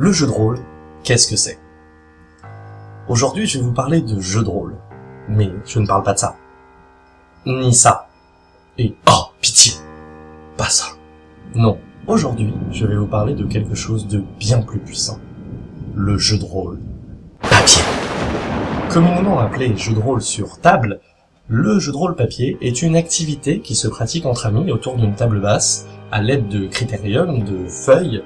Le jeu de rôle, qu'est-ce que c'est? Aujourd'hui, je vais vous parler de jeu de rôle. Mais je ne parle pas de ça. Ni ça. Et oh, pitié Pas ça. Non, aujourd'hui, je vais vous parler de quelque chose de bien plus puissant. Le jeu de rôle. Papier. Communément appelé jeu de rôle sur table, le jeu de rôle papier est une activité qui se pratique entre amis autour d'une table basse, à l'aide de critériums, de feuilles,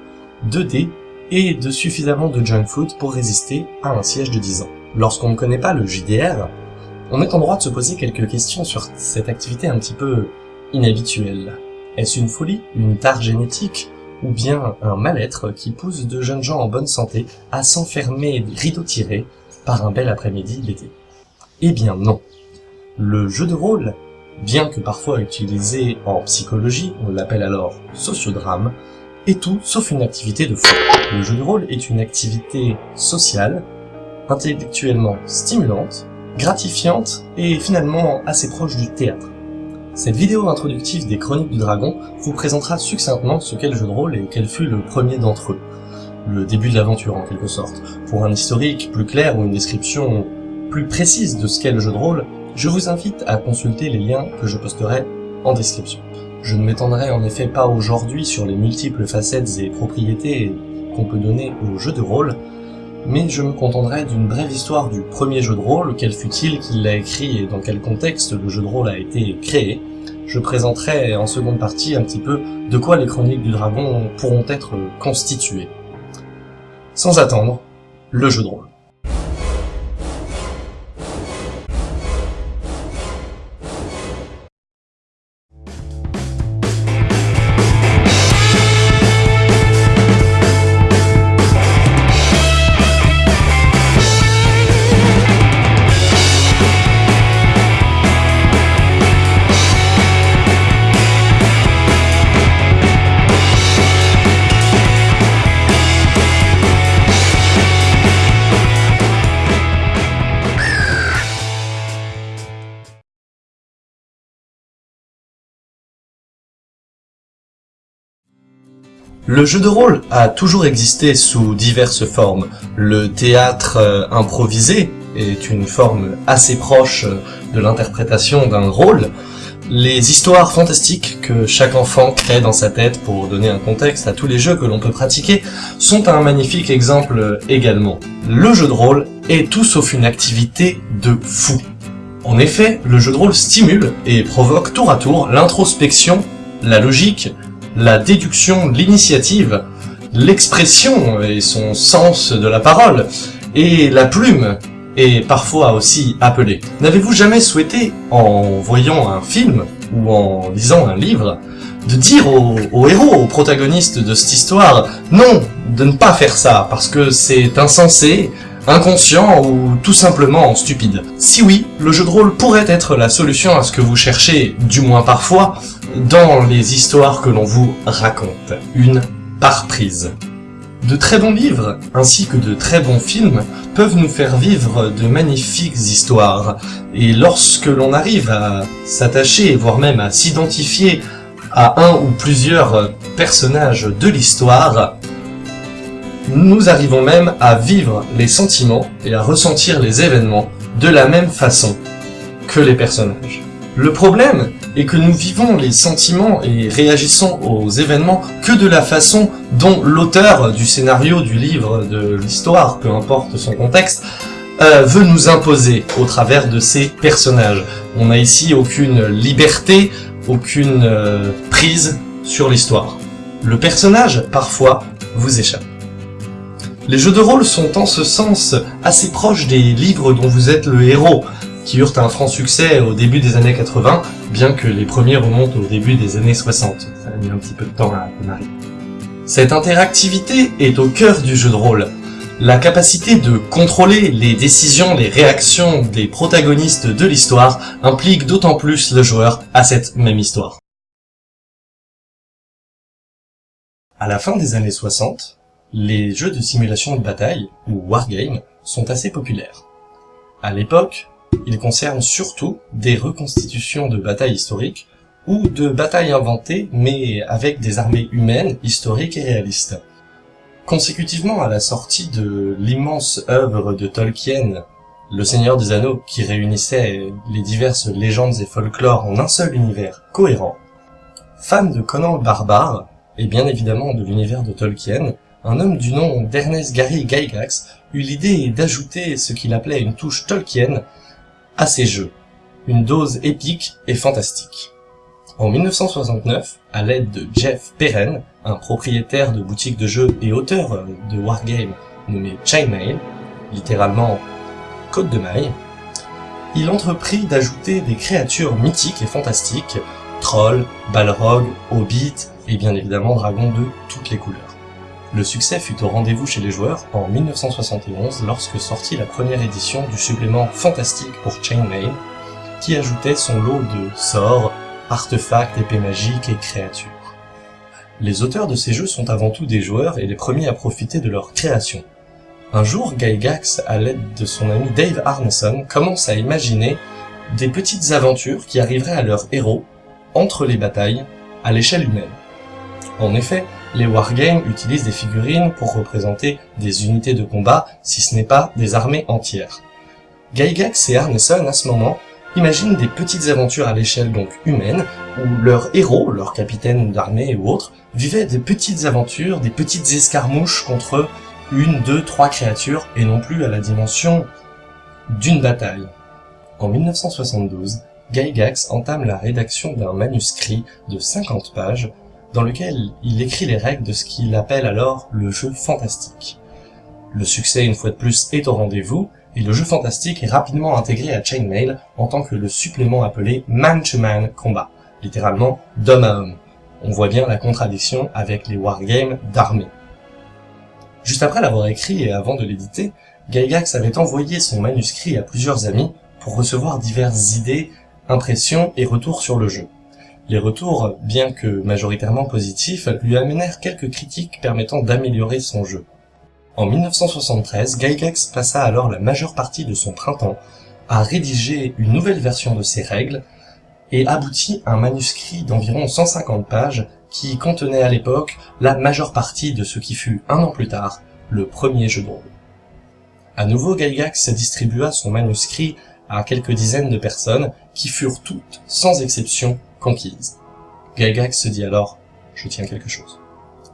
de dés et de suffisamment de junk food pour résister à un siège de 10 ans. Lorsqu'on ne connaît pas le JDR, on est en droit de se poser quelques questions sur cette activité un petit peu inhabituelle. Est-ce une folie, une tare génétique, ou bien un mal-être qui pousse de jeunes gens en bonne santé à s'enfermer rideau tiré par un bel après-midi d'été? Eh bien non. Le jeu de rôle, bien que parfois utilisé en psychologie, on l'appelle alors sociodrame, est tout sauf une activité de fou. Le jeu de rôle est une activité sociale, intellectuellement stimulante, gratifiante et finalement assez proche du théâtre. Cette vidéo introductive des Chroniques du Dragon vous présentera succinctement ce qu'est le jeu de rôle et quel fut le premier d'entre eux. Le début de l'aventure en quelque sorte. Pour un historique plus clair ou une description plus précise de ce qu'est le jeu de rôle, je vous invite à consulter les liens que je posterai en description. Je ne m'étendrai en effet pas aujourd'hui sur les multiples facettes et propriétés qu'on peut donner au jeu de rôle, mais je me contenterai d'une brève histoire du premier jeu de rôle, quel fut-il, qui l'a écrit et dans quel contexte le jeu de rôle a été créé. Je présenterai en seconde partie un petit peu de quoi les chroniques du dragon pourront être constituées. Sans attendre, le jeu de rôle. Le jeu de rôle a toujours existé sous diverses formes. Le théâtre euh, improvisé est une forme assez proche de l'interprétation d'un rôle. Les histoires fantastiques que chaque enfant crée dans sa tête pour donner un contexte à tous les jeux que l'on peut pratiquer sont un magnifique exemple également. Le jeu de rôle est tout sauf une activité de fou. En effet, le jeu de rôle stimule et provoque tour à tour l'introspection, la logique, la déduction, l'initiative, l'expression et son sens de la parole, et la plume est parfois aussi appelée. N'avez-vous jamais souhaité, en voyant un film ou en lisant un livre, de dire aux, héros, aux protagonistes de cette histoire, non, de ne pas faire ça, parce que c'est insensé, inconscient ou tout simplement stupide? Si oui, le jeu de rôle pourrait être la solution à ce que vous cherchez, du moins parfois, dans les histoires que l'on vous raconte. Une par prise. De très bons livres, ainsi que de très bons films, peuvent nous faire vivre de magnifiques histoires. Et lorsque l'on arrive à s'attacher, voire même à s'identifier à un ou plusieurs personnages de l'histoire, nous arrivons même à vivre les sentiments et à ressentir les événements de la même façon que les personnages. Le problème est que nous vivons les sentiments et réagissons aux événements que de la façon dont l'auteur du scénario, du livre, de l'histoire, peu importe son contexte, euh, veut nous imposer au travers de ses personnages. On n'a ici aucune liberté, aucune euh, prise sur l'histoire. Le personnage, parfois, vous échappe. Les jeux de rôle sont en ce sens assez proches des livres dont vous êtes le héros, qui eurent un franc succès au début des années 80, bien que les premiers remontent au début des années 60. Ça a mis un petit peu de temps à démarrer. Cette interactivité est au cœur du jeu de rôle. La capacité de contrôler les décisions, les réactions des protagonistes de l'histoire implique d'autant plus le joueur à cette même histoire. À la fin des années 60, les jeux de simulation de bataille, ou wargame, sont assez populaires. À l'époque, ils concernent surtout des reconstitutions de batailles historiques ou de batailles inventées mais avec des armées humaines, historiques et réalistes. Consécutivement à la sortie de l'immense œuvre de Tolkien, Le Seigneur des Anneaux, qui réunissait les diverses légendes et folklores en un seul univers cohérent, fan de Conan le Barbare, et bien évidemment de l'univers de Tolkien, un homme du nom d'Ernest Gary Gygax eut l'idée d'ajouter ce qu'il appelait une touche Tolkien à ses jeux, une dose épique et fantastique. En 1969, à l'aide de Jeff Perren, un propriétaire de boutique de jeux et auteur de wargame nommé Chainmail, littéralement Côte de Maille, il entreprit d'ajouter des créatures mythiques et fantastiques, trolls, balrogs, hobbits et bien évidemment dragons de toutes les couleurs. Le succès fut au rendez-vous chez les joueurs en 1971 lorsque sortit la première édition du supplément fantastique pour Chainmail, qui ajoutait son lot de sorts, artefacts, épées magiques et créatures. Les auteurs de ces jeux sont avant tout des joueurs et les premiers à profiter de leur création. Un jour, Gygax, à l'aide de son ami Dave Arneson, commence à imaginer des petites aventures qui arriveraient à leurs héros, entre les batailles, à l'échelle humaine. En effet, les wargames utilisent des figurines pour représenter des unités de combat, si ce n'est pas des armées entières. Gygax et Arneson, à ce moment, imaginent des petites aventures à l'échelle donc humaine, où leurs héros, leurs capitaines d'armée ou autres, vivaient des petites aventures, des petites escarmouches contre une, deux, trois créatures, et non plus à la dimension d'une bataille. En 1972, Gygax entame la rédaction d'un manuscrit de 50 pages dans lequel il écrit les règles de ce qu'il appelle alors le jeu fantastique. Le succès, une fois de plus, est au rendez-vous, et le jeu fantastique est rapidement intégré à Chainmail en tant que le supplément appelé Man-to-Man Combat, littéralement d'homme à homme. On voit bien la contradiction avec les wargames d'armée. Juste après l'avoir écrit et avant de l'éditer, Gygax avait envoyé son manuscrit à plusieurs amis pour recevoir diverses idées, impressions et retours sur le jeu. Les retours, bien que majoritairement positifs, lui amenèrent quelques critiques permettant d'améliorer son jeu. En 1973, Gygax passa alors la majeure partie de son printemps à rédiger une nouvelle version de ses règles et aboutit à un manuscrit d'environ 150 pages qui contenait à l'époque la majeure partie de ce qui fut un an plus tard le premier jeu de rôle. À nouveau, Gygax distribua son manuscrit à quelques dizaines de personnes qui furent toutes, sans exception, conquise. Se dit alors « je tiens quelque chose ».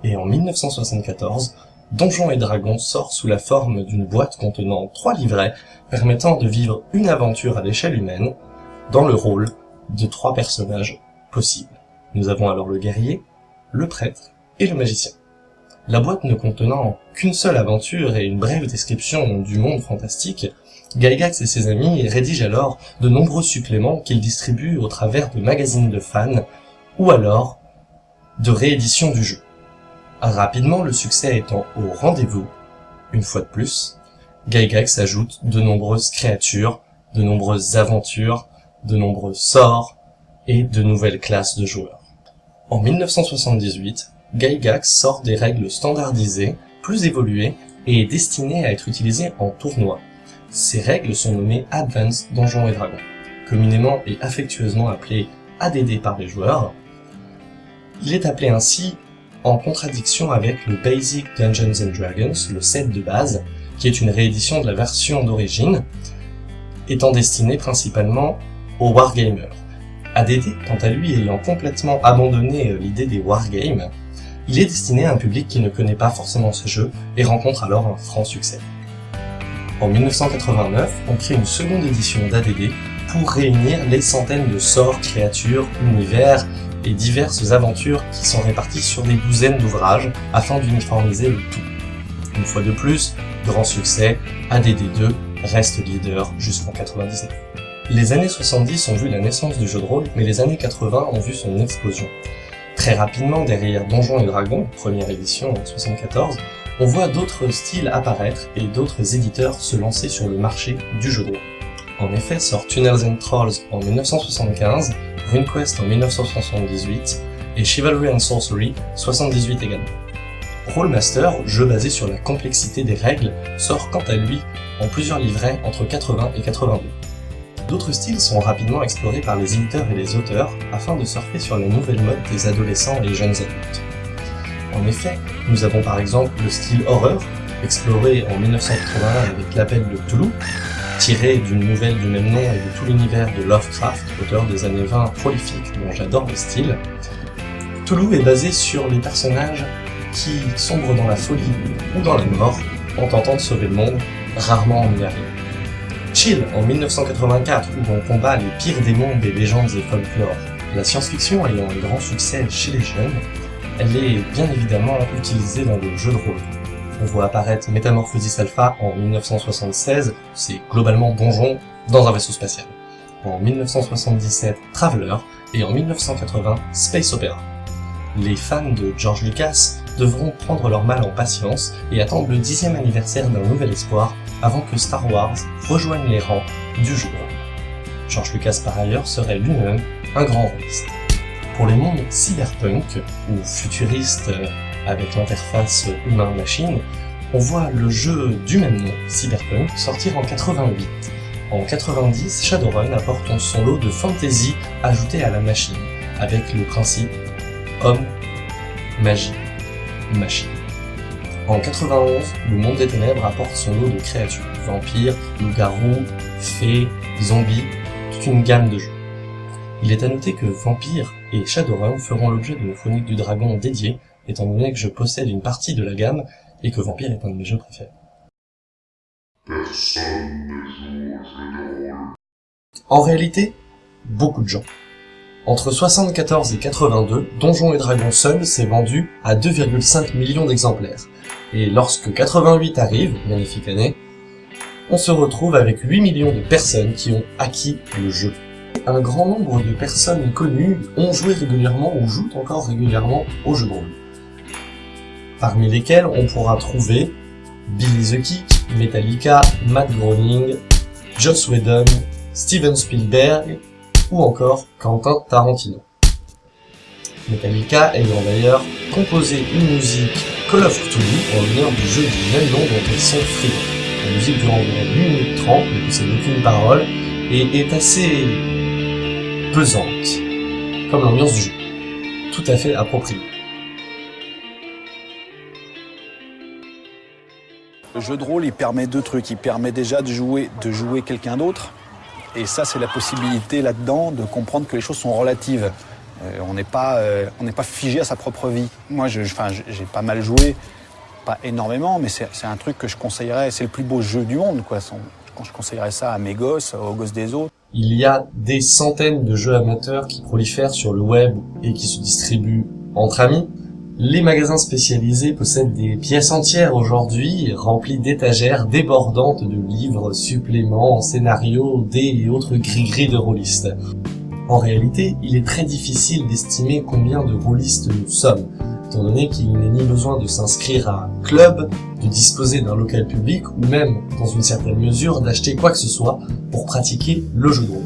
Et en 1974, Donjons et Dragons sort sous la forme d'une boîte contenant trois livrets permettant de vivre une aventure à l'échelle humaine dans le rôle de trois personnages possibles. Nous avons alors le guerrier, le prêtre et le magicien. La boîte ne contenant qu'une seule aventure et une brève description du monde fantastique, Gygax et ses amis rédigent alors de nombreux suppléments qu'ils distribuent au travers de magazines de fans ou alors de rééditions du jeu. Rapidement, le succès étant au rendez-vous, une fois de plus, Gygax ajoute de nombreuses créatures, de nombreuses aventures, de nombreux sorts et de nouvelles classes de joueurs. En 1978, Gygax sort des règles standardisées, plus évoluées et destinées à être utilisées en tournoi. Ces règles sont nommées Advanced Donjons et Dragons, communément et affectueusement appelées ADD par les joueurs. Il est appelé ainsi en contradiction avec le Basic Dungeons Dragons, le set de base, qui est une réédition de la version d'origine, étant destiné principalement aux wargamers. ADD, quant à lui, ayant complètement abandonné euh, l'idée des wargames, il est destiné à un public qui ne connaît pas forcément ce jeu et rencontre alors un franc succès. En 1989, on crée une seconde édition d'ADD pour réunir les centaines de sorts, créatures, univers et diverses aventures qui sont réparties sur des douzaines d'ouvrages afin d'uniformiser le tout. Une fois de plus, grand succès, ADD2 reste leader jusqu'en 99. Les années 70 ont vu la naissance du jeu de rôle, mais les années 80 ont vu son explosion. Très rapidement, derrière Donjons et Dragons, première édition en 74, on voit d'autres styles apparaître et d'autres éditeurs se lancer sur le marché du jeu de rôle. En effet, sort Tunnels Trolls en 1975, RuneQuest en 1978 et Chivalry Sorcery 78 également. Rollmaster, jeu basé sur la complexité des règles, sort quant à lui en plusieurs livrets entre 80 et 82. D'autres styles sont rapidement explorés par les éditeurs et les auteurs afin de surfer sur les nouvelles modes des adolescents et jeunes adultes. En effet, nous avons par exemple le style horreur, exploré en 1981 avec l'appel de Toulouse, tiré d'une nouvelle du même nom et de tout l'univers de Lovecraft, auteur des années 20 prolifique dont j'adore le style. Toulouse est basé sur les personnages qui sombrent dans la folie ou dans la mort en tentant de sauver le monde, rarement en y arrivant. Chill en 1984 où on combat les pires démons des légendes et folklore. La science-fiction ayant un grand succès chez les jeunes, elle est bien évidemment utilisée dans le jeu de rôle. On voit apparaître Metamorphosis Alpha en 1976, c'est globalement Donjon dans un vaisseau spatial. En 1977, Traveler, et en 1980, Space Opera. Les fans de George Lucas devront prendre leur mal en patience et attendre le dixième anniversaire d'un nouvel espoir avant que Star Wars rejoigne les rangs du rôle. George Lucas par ailleurs serait lui-même un grand rôliste. Pour les mondes cyberpunk, ou futuristes avec l'interface humain-machine, on voit le jeu du même nom, Cyberpunk, sortir en 88. En 90, Shadowrun apporte son lot de fantasy ajouté à la machine, avec le principe homme, magie, machine. En 91, le monde des ténèbres apporte son lot de créatures, vampires, loups-garous, fées, zombies, toute une gamme de jeux. Il est à noter que Vampire et Shadowrun feront l'objet d'une chronique du dragon dédiée, étant donné que je possède une partie de la gamme et que Vampire est un de mes jeux préférés. En réalité, beaucoup de gens. Entre 74 et 82, Donjons et Dragons seul s'est vendu à 2,5 millions d'exemplaires. Et lorsque 88 arrive, magnifique année, on se retrouve avec 8 millions de personnes qui ont acquis le jeu. Un grand nombre de personnes connues ont joué régulièrement ou jouent encore régulièrement au jeu de rôle. Parmi lesquels on pourra trouver Billy the Kick, Metallica, Matt Groening, Joss Whedon, Steven Spielberg, ou encore Quentin Tarantino. Metallica ayant d'ailleurs composé une musique Call of Cthulhu en l'honneur du jeu du même nom dont ils sont. La musique dure environ 1 minute 30, ne possède aucune parole, et est assez comme l'ambiance du jeu. Tout à fait approprié. Le jeu de rôle, il permet deux trucs. Il permet déjà de jouer, de jouer quelqu'un d'autre, et ça, c'est la possibilité là-dedans de comprendre que les choses sont relatives. Euh, on n'est pas, euh, on n'est pas figé à sa propre vie. Moi, j'ai pas mal joué, pas énormément, mais c'est un truc que je conseillerais. C'est le plus beau jeu du monde, je conseillerais ça à mes gosses, aux gosses des autres. Il y a des centaines de jeux amateurs qui prolifèrent sur le web et qui se distribuent entre amis. Les magasins spécialisés possèdent des pièces entières aujourd'hui, remplies d'étagères débordantes de livres, suppléments, scénarios, dés et autres gris-gris de rôlistes. En réalité, il est très difficile d'estimer combien de rôlistes nous sommes, étant donné qu'il n'est ni besoin de s'inscrire à un club, de disposer d'un local public ou même, dans une certaine mesure, d'acheter quoi que ce soit pour pratiquer le jeu de rôle.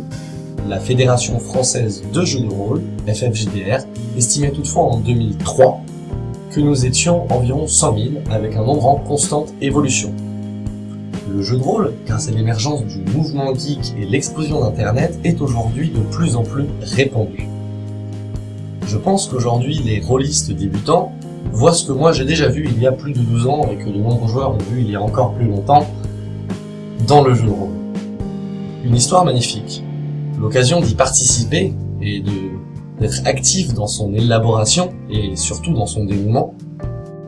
La Fédération française de jeux de rôle, FFJDR, estimait toutefois en 2003 que nous étions environ 100 000 avec un nombre en constante évolution. Le jeu de rôle, grâce à l'émergence du mouvement geek et l'explosion d'internet, est aujourd'hui de plus en plus répandu. Je pense qu'aujourd'hui les rôlistes débutants voient ce que moi j'ai déjà vu il y a plus de 12 ans et que de nombreux joueurs ont vu il y a encore plus longtemps dans le jeu de rôle. Une histoire magnifique, l'occasion d'y participer et d'être actif dans son élaboration et surtout dans son dénouement,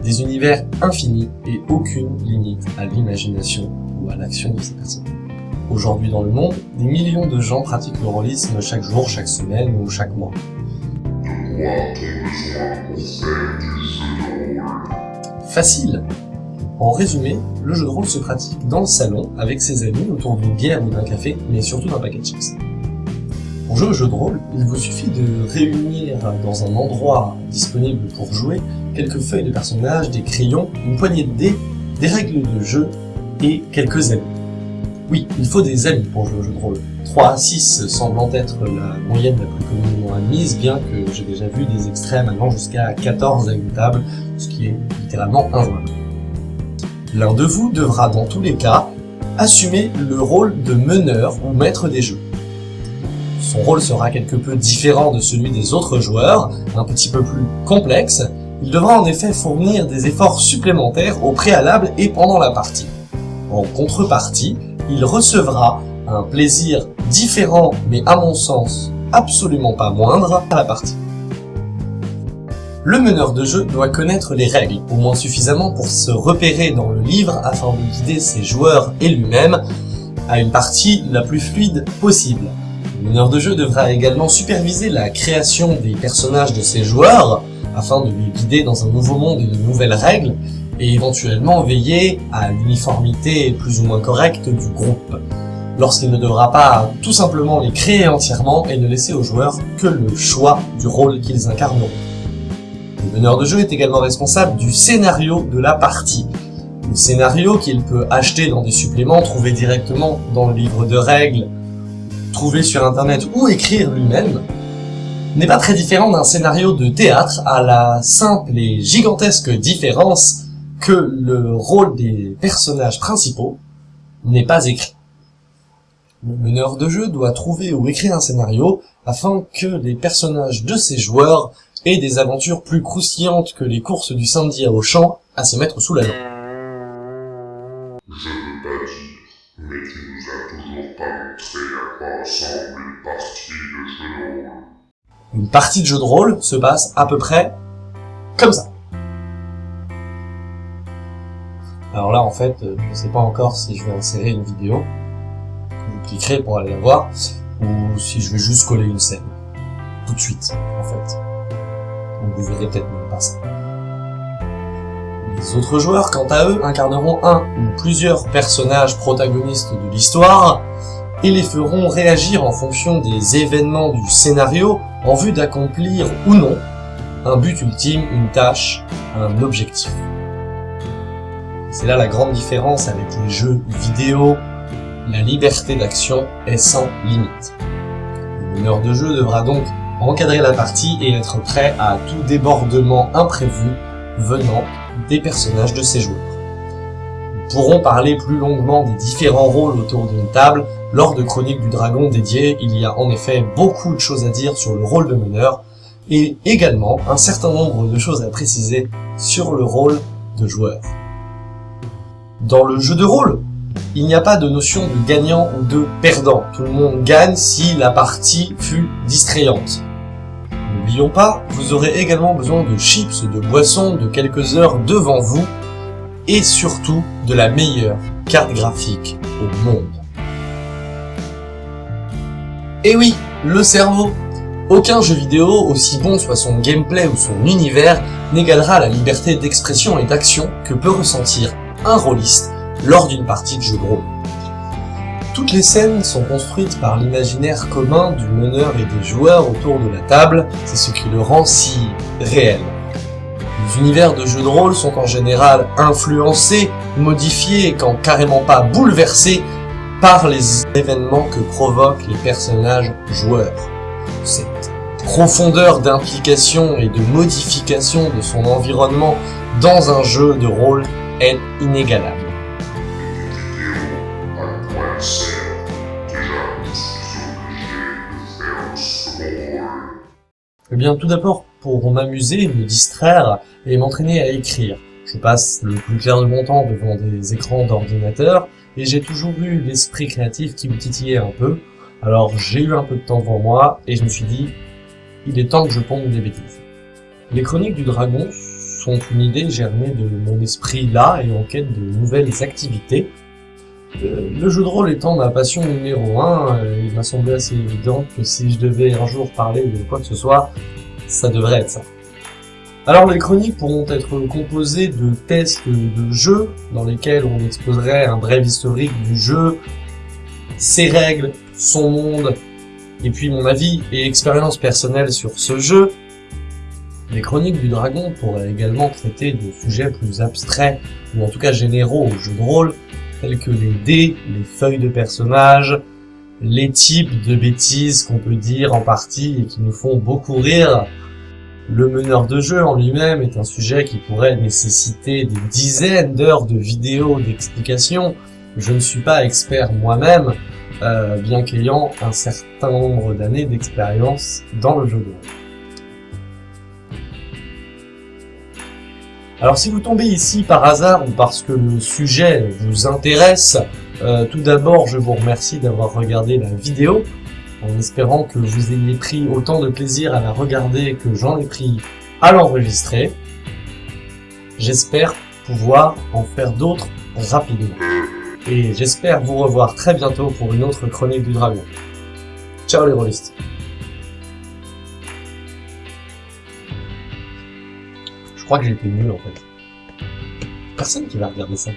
des univers infinis et aucune limite à l'imagination ou à l'action de ces personnes. Aujourd'hui dans le monde, des millions de gens pratiquent le rôlisme chaque jour, chaque semaine ou chaque mois. Facile En résumé, le jeu de rôle se pratique dans le salon, avec ses amis, autour d'une bière ou d'un café, mais surtout d'un paquet de chips. Pour jouer au jeu de rôle, il vous suffit de réunir dans un endroit disponible pour jouer quelques feuilles de personnages, des crayons, une poignée de dés, des règles de jeu et quelques amis. Oui, il faut des amis pour jouer au jeu de rôle. 3 à 6 semblant être la moyenne la plus communément admise, bien que j'ai déjà vu des extrêmes allant jusqu'à 14 à une table, ce qui est littéralement injouable. L'un de vous devra dans tous les cas assumer le rôle de meneur ou maître des jeux. Son rôle sera quelque peu différent de celui des autres joueurs, un petit peu plus complexe, Il devra en effet fournir des efforts supplémentaires au préalable et pendant la partie. En contrepartie, il recevra un plaisir différent mais à mon sens absolument pas moindre à la partie. Le meneur de jeu doit connaître les règles, au moins suffisamment pour se repérer dans le livre afin de guider ses joueurs et lui-même à une partie la plus fluide possible. Le meneur de jeu devra également superviser la création des personnages de ses joueurs afin de les guider dans un nouveau monde et de nouvelles règles, et éventuellement veiller à l'uniformité plus ou moins correcte du groupe, lorsqu'il ne devra pas tout simplement les créer entièrement et ne laisser aux joueurs que le choix du rôle qu'ils incarneront. Le meneur de jeu est également responsable du scénario de la partie. Le scénario qu'il peut acheter dans des suppléments, trouver directement dans le livre de règles, trouver sur internet ou écrire lui-même, n'est pas très différent d'un scénario de théâtre à la simple et gigantesque différence que le rôle des personnages principaux n'est pas écrit. Le meneur de jeu doit trouver ou écrire un scénario afin que les personnages de ses joueurs et des aventures plus croustillantes que les courses du samedi à Auchan à se mettre sous la dent. Je veux pas dire, mais tu nous as toujours pas montré à quoi ressemble une partie de jeu de rôle. Une partie de jeu de rôle se passe à peu près comme ça. Alors là, en fait, euh, je ne sais pas encore si je vais insérer une vidéo, cliquerez pour aller la voir, ou si je vais juste coller une scène. Tout de suite, en fait. Donc vous verrez peut-être même pas ça. Les autres joueurs, quant à eux, incarneront un ou plusieurs personnages protagonistes de l'histoire, et les feront réagir en fonction des événements du scénario en vue d'accomplir ou non un but ultime, une tâche, un objectif. C'est là la grande différence avec les jeux vidéo, la liberté d'action est sans limite. Le meneur de jeu devra donc encadrer la partie et être prêt à tout débordement imprévu venant des personnages de ses joueurs. Nous pourrons parler plus longuement des différents rôles autour d'une table lors de Chroniques du Dragon dédiées, il y a en effet beaucoup de choses à dire sur le rôle de meneur, et également un certain nombre de choses à préciser sur le rôle de joueur. Dans le jeu de rôle, il n'y a pas de notion de gagnant ou de perdant. Tout le monde gagne si la partie fut distrayante. N'oublions pas, vous aurez également besoin de chips, de boissons, de quelques heures devant vous, et surtout de la meilleure carte graphique au monde. Et oui, le cerveau Aucun jeu vidéo, aussi bon soit son gameplay ou son univers, n'égalera la liberté d'expression et d'action que peut ressentir un rôliste lors d'une partie de jeu de rôle. Toutes les scènes sont construites par l'imaginaire commun du meneur et des joueurs autour de la table, c'est ce qui le rend si réel. Les univers de jeux de rôle sont en général influencés, modifiés quand carrément pas bouleversés par les événements que provoquent les personnages joueurs. Cette profondeur d'implication et de modification de son environnement dans un jeu de rôle est inégalable. Eh bien, tout d'abord, pour m'amuser, me distraire et m'entraîner à écrire. Je passe le plus clair de mon temps devant des écrans d'ordinateur et j'ai toujours eu l'esprit créatif qui me titillait un peu. Alors j'ai eu un peu de temps devant moi et je me suis dit, il est temps que je ponde des bêtises. Les chroniques du dragon sont une idée germée de mon esprit là et en quête de nouvelles activités. Euh, Le jeu de rôle étant ma passion numéro un, euh, il m'a semblé assez évident que si je devais un jour parler de quoi que ce soit, ça devrait être ça. Alors les chroniques pourront être composées de tests de jeux dans lesquels on exposerait un bref historique du jeu, ses règles, son monde, et puis mon avis et expérience personnelle sur ce jeu. Les chroniques du dragon pourraient également traiter de sujets plus abstraits, ou en tout cas généraux au jeu de rôle, tels que les dés, les feuilles de personnages, les types de bêtises qu'on peut dire en partie et qui nous font beaucoup rire, le meneur de jeu en lui-même est un sujet qui pourrait nécessiter des dizaines d'heures de vidéos d'explications. Je ne suis pas expert moi-même, euh, bien qu'ayant un certain nombre d'années d'expérience dans le jeu de rôle. Alors si vous tombez ici par hasard ou parce que le sujet vous intéresse, euh, tout d'abord je vous remercie d'avoir regardé la vidéo, en espérant que vous ayez pris autant de plaisir à la regarder que j'en ai pris à l'enregistrer. J'espère pouvoir en faire d'autres rapidement. Et j'espère vous revoir très bientôt pour une autre chronique du dragon. Ciao les rôlistes Je crois que j'étais nul en fait. Personne qui va regarder ça.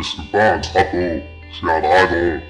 Suis pas un drapeau, je suis un dragon.